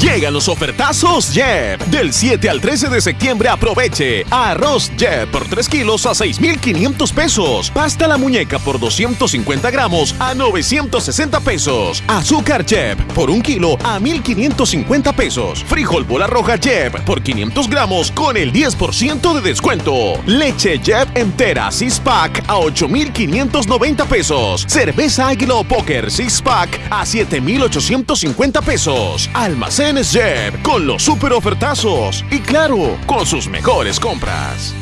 Llegan los ofertazos Jeb. Del 7 al 13 de septiembre aproveche. Arroz Jeb por 3 kilos a 6,500 pesos. Pasta la muñeca por 250 gramos a 960 pesos. Azúcar Jeb por 1 kilo a 1,550 pesos. Frijol bola roja Jeb por 500 gramos con el 10% de descuento. Leche Jeb entera 6 pack a 8,590 pesos. Cerveza Águila o Póker 6 pack a 7,850 pesos. Con los super ofertazos y claro, con sus mejores compras.